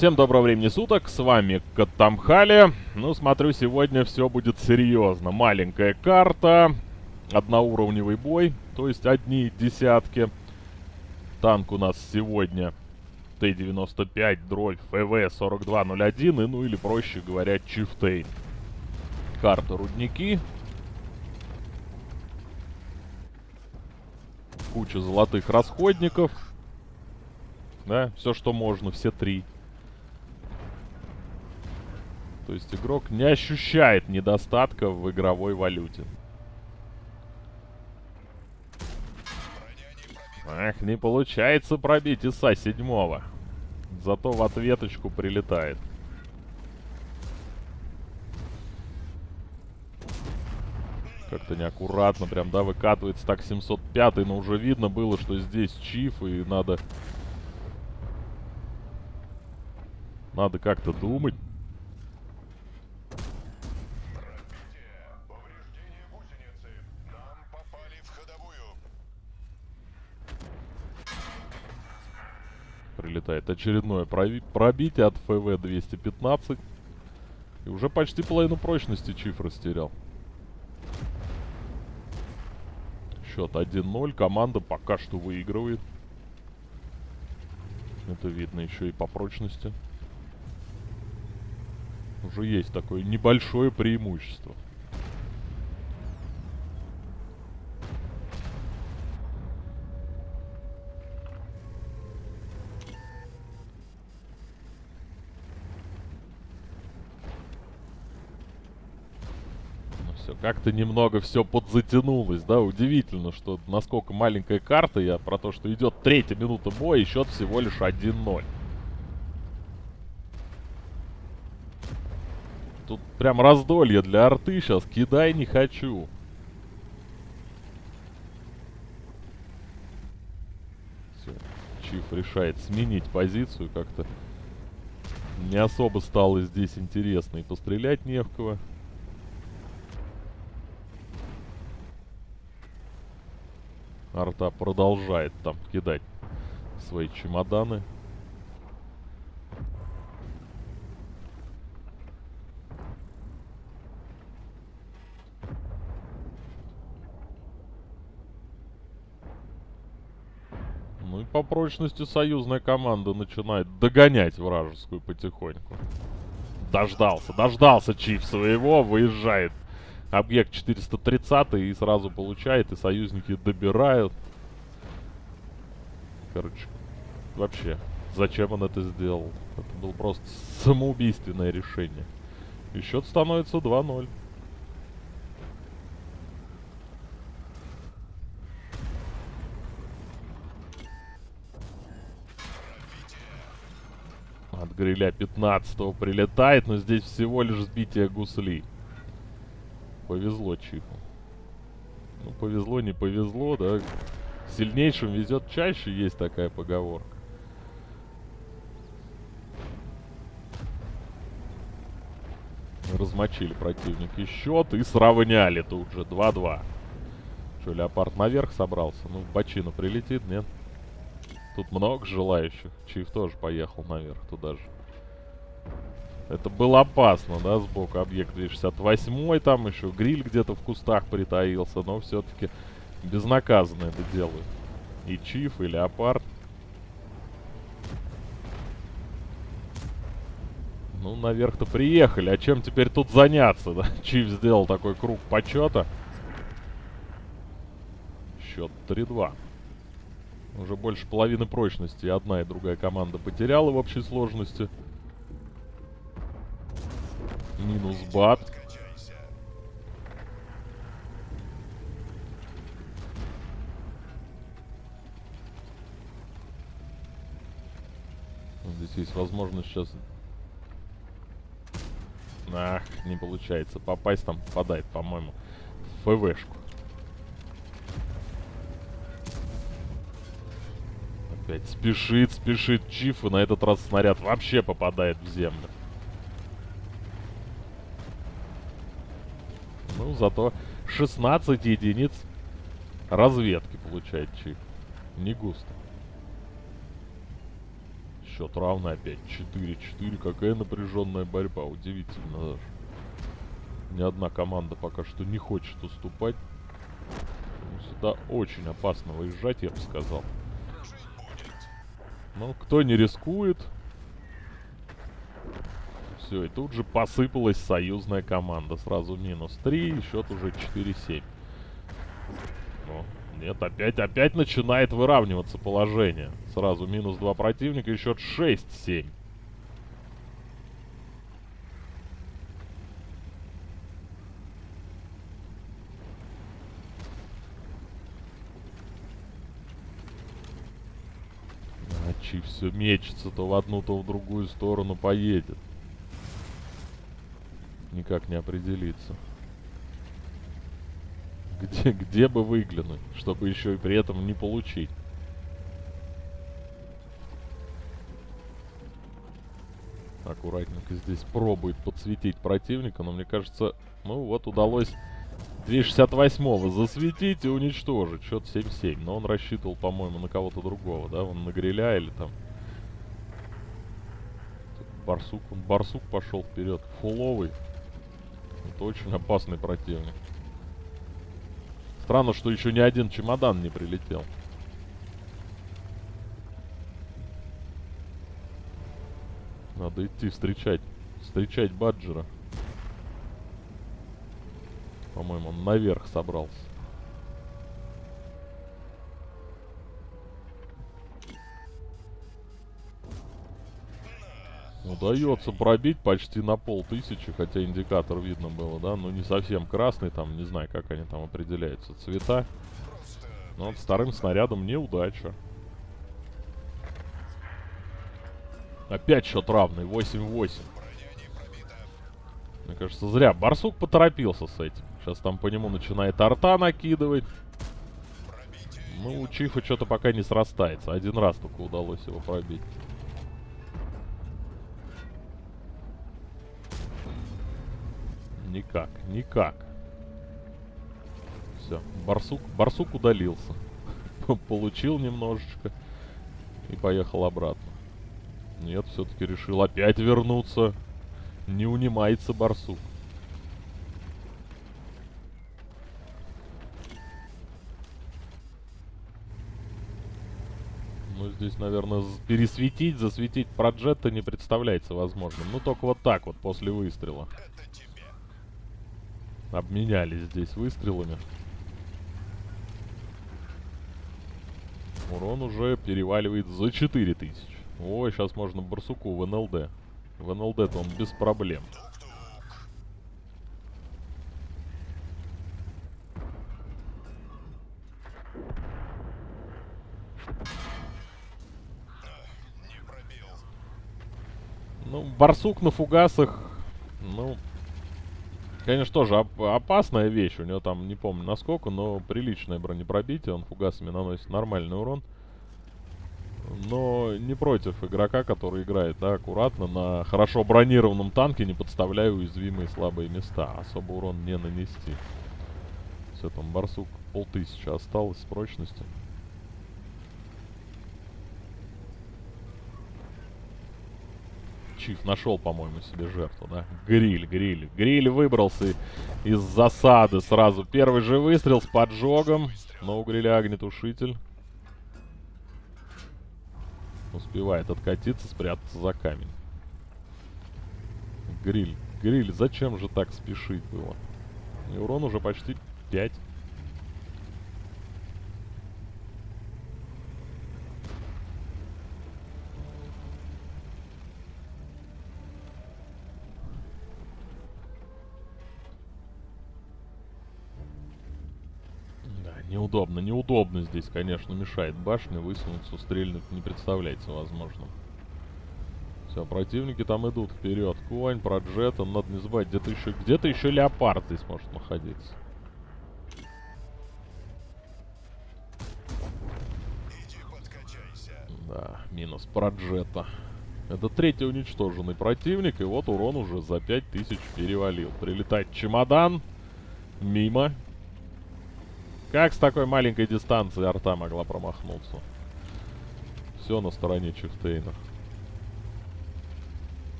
Всем доброго времени суток, с вами Катамхали. Ну, смотрю, сегодня все будет серьезно. Маленькая карта, одноуровневый бой, то есть одни десятки. Танк у нас сегодня Т-95, дроль, ФВ-4201 и, ну или проще говоря, Чифтейн. Карта рудники. Куча золотых расходников. Да, все, что можно, все три. То есть игрок не ощущает недостатка в игровой валюте. Ах, не получается пробить ИСа седьмого. Зато в ответочку прилетает. Как-то неаккуратно прям, да, выкатывается так 705 но уже видно было, что здесь чиф, и надо... Надо как-то думать. Прилетает очередное проби пробитие от ФВ-215. И уже почти половину прочности Чиф растерял. Счет 1-0. Команда пока что выигрывает. Это видно еще и по прочности. Уже есть такое небольшое преимущество. Как-то немного все подзатянулось, да, удивительно, что насколько маленькая карта, я про то, что идет третья минута боя, и счет всего лишь 1-0. Тут прям раздолье для арты сейчас, кидай не хочу. Все, Чиф решает сменить позицию как-то. Не особо стало здесь интересно и пострелять не в кого. Арта продолжает там кидать свои чемоданы. Ну и по прочности союзная команда начинает догонять вражескую потихоньку. Дождался, дождался Чиф своего, выезжает объект 430 и сразу получает, и союзники добирают. Короче, вообще, зачем он это сделал? Это было просто самоубийственное решение. И счет становится 2-0. От гриля 15 прилетает, но здесь всего лишь сбитие гусли повезло Чифу. Ну, повезло, не повезло, да. Сильнейшим везет чаще, есть такая поговорка. Размочили противники счет и сравняли тут же. 2-2. Что, Леопард наверх собрался? Ну, в бочину прилетит, нет? Тут много желающих. Чиф тоже поехал наверх туда же. Это было опасно, да, сбоку объект 268 там еще гриль где-то в кустах притаился, но все-таки безнаказанно это делают. И Чиф, и Леопард. Ну, наверх-то приехали. А чем теперь тут заняться, да? Чиф сделал такой круг почета. Счет 3-2. Уже больше половины прочности одна и другая команда потеряла в общей сложности. Минус бат. Здесь есть возможность сейчас... Ах, не получается. Попасть там попадает, по-моему, в ФВшку. Опять спешит, спешит Чиф, и на этот раз снаряд вообще попадает в землю. Ну, зато 16 единиц разведки получает Чик. Не густо. Счет равный опять. 4-4. Какая напряженная борьба. Удивительно даже. Ни одна команда пока что не хочет уступать. Сюда очень опасно выезжать, я бы сказал. Ну, кто не рискует... Все, и тут же посыпалась союзная команда. Сразу минус 3, и счет уже 4-7. Нет, опять, опять начинает выравниваться положение. Сразу минус 2 противника и счет 6-7. Чи все мечется, то в одну, то в другую сторону поедет. Никак не определиться. Где, где бы выглянуть, чтобы еще и при этом не получить. Аккуратненько здесь пробует подсветить противника, но мне кажется, ну вот удалось 268-го засветить и уничтожить. Счет 7-7. Но он рассчитывал, по-моему, на кого-то другого, да? Он на гриля или там... Барсук, он барсук пошел вперед. Фуловый. Это очень опасный противник. Странно, что еще ни один чемодан не прилетел. Надо идти встречать. Встречать Баджера. По-моему, он наверх собрался. Удается пробить почти на полтысячи, хотя индикатор видно было, да? Ну, не совсем красный, там, не знаю, как они там определяются, цвета. Но вот вторым снарядом неудача. Опять счет равный, 8-8. Мне кажется, зря. Барсук поторопился с этим. Сейчас там по нему начинает арта накидывать. Ну, у Чифа что-то пока не срастается. Один раз только удалось его пробить. Никак, никак. Все, барсук, барсук удалился. Получил немножечко и поехал обратно. Нет, все-таки решил опять вернуться. Не унимается барсук. Ну, здесь, наверное, пересветить, засветить проджета не представляется возможным. Ну, только вот так вот, после выстрела. Обменялись здесь выстрелами. Урон уже переваливает за 4000. Ой, сейчас можно барсуку в НЛД. В НЛД-то он без проблем. Ну, барсук на фугасах, ну, конечно, тоже оп опасная вещь. У него там, не помню насколько, но приличное бронепробитие. Он фугасами наносит нормальный урон. Но не против игрока, который играет, да, аккуратно, на хорошо бронированном танке, не подставляя уязвимые слабые места. Особо урон не нанести. Все, там барсук полтысячи осталось с прочностью. Чиф нашел, по-моему, себе жертву, да? Гриль, гриль. Гриль выбрался из засады сразу. Первый же выстрел с поджогом. Но у гриля огнетушитель. Успевает откатиться, спрятаться за камень. Гриль, гриль, зачем же так спешить было? И урон уже почти 5. Неудобно, неудобно здесь, конечно, мешает башня. Высунуться, стрельнуть не представляется возможным. Все, противники там идут вперед. Конь, проджет, он надо не забывать, где-то еще, где-то еще леопард здесь может находиться. Да, минус проджета. Это третий уничтоженный противник, и вот урон уже за 5000 перевалил. Прилетает чемодан. Мимо. Как с такой маленькой дистанции арта могла промахнуться? Все на стороне Чифтейна.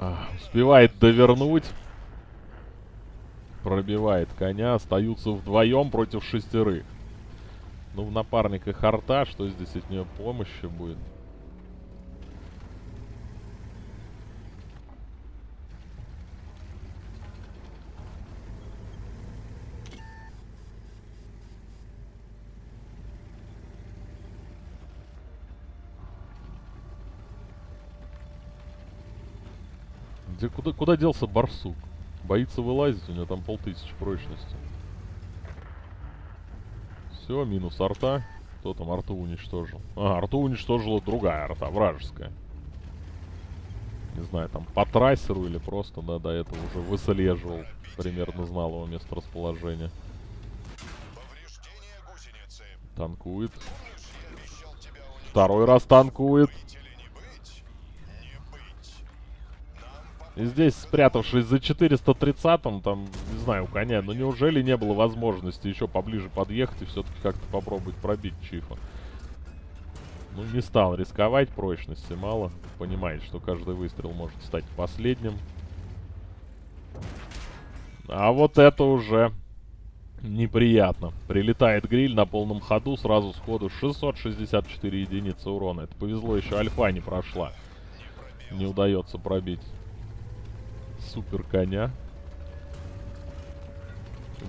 А, успевает довернуть. Пробивает коня. Остаются вдвоем против шестерых. Ну, в напарниках арта. Что здесь от нее помощи будет? Где, куда, куда делся барсук? Боится вылазить, у него там полтысячи прочности. Все, минус арта. Кто там арту уничтожил? А, арту уничтожила другая арта, вражеская. Не знаю, там по трассеру или просто, да, до этого уже выслеживал. Примерно знал его место расположения. Танкует. Второй раз танкует. И здесь, спрятавшись за 430-м, там, не знаю, у коня, но неужели не было возможности еще поближе подъехать и все-таки как-то попробовать пробить Чифа? Ну, не стал рисковать, прочности мало. Понимает, что каждый выстрел может стать последним. А вот это уже неприятно. Прилетает гриль на полном ходу, сразу сходу 664 единицы урона. Это повезло, еще альфа не прошла. Не удается пробить супер коня.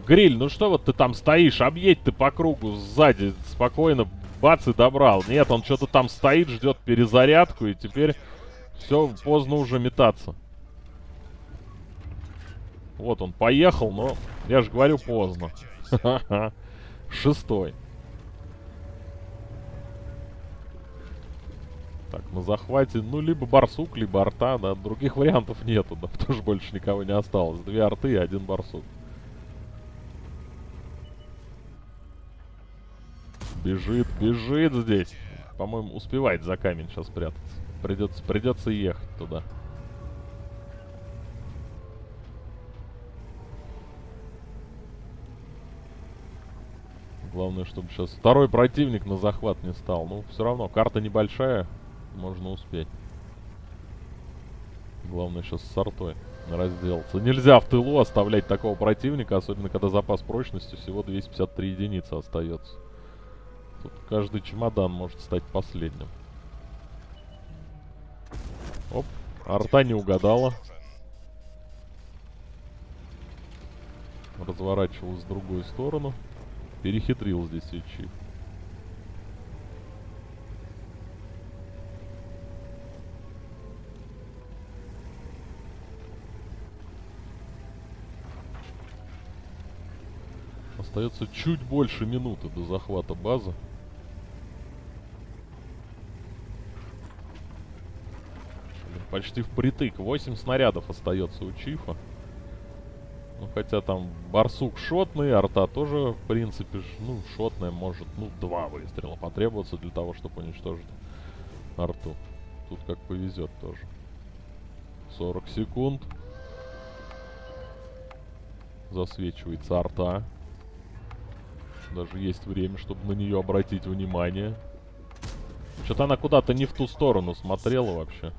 Гриль, ну что вот ты там стоишь? Объедь ты по кругу сзади. Спокойно бац и добрал. Нет, он что-то там стоит, ждет перезарядку. И теперь все, поздно уже метаться. Вот он поехал, но я же говорю поздно. Шестой. Так, на захвате, ну, либо барсук, либо арта, да. Других вариантов нету, да. Тоже больше никого не осталось. Две арты и один барсук. Бежит, бежит здесь. По-моему, успевает за камень сейчас прятаться. Придется, придется ехать туда. Главное, чтобы сейчас второй противник на захват не стал. Ну, все равно, карта небольшая можно успеть. Главное сейчас с сортой разделаться. Нельзя в тылу оставлять такого противника, особенно когда запас прочности всего 253 единицы остается. Тут каждый чемодан может стать последним. Оп, арта не угадала. Разворачивалась в другую сторону. Перехитрил здесь и Остается чуть больше минуты до захвата базы. Почти впритык. 8 снарядов остается у Чифа. Ну, хотя там барсук шотный, арта тоже, в принципе, ну, шотная может, ну, два выстрела потребоваться для того, чтобы уничтожить арту. Тут как повезет тоже. 40 секунд. Засвечивается арта. Даже есть время, чтобы на нее обратить внимание. Что-то она куда-то не в ту сторону смотрела вообще.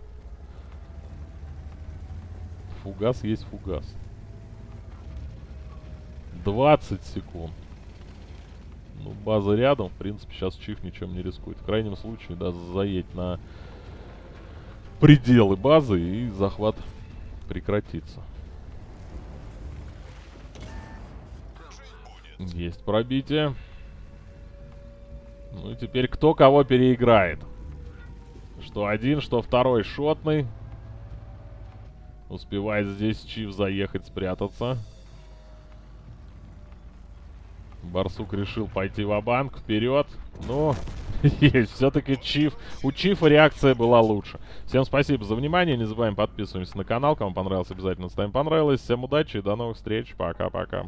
Фугас есть фугас. 20 секунд. Ну, база рядом. В принципе, сейчас Чиф ничем не рискует. В крайнем случае, да, заедь на пределы базы и захват прекратится. Есть пробитие. Ну и теперь кто кого переиграет. Что один, что второй шотный. Успевает здесь Чиф заехать, спрятаться. Барсук решил пойти в банк вперед. Но есть, все-таки Чиф. У Чифа реакция была лучше. Всем спасибо за внимание. Не забываем подписываться на канал. Кому понравилось, обязательно ставим понравилось. Всем удачи и до новых встреч. Пока-пока.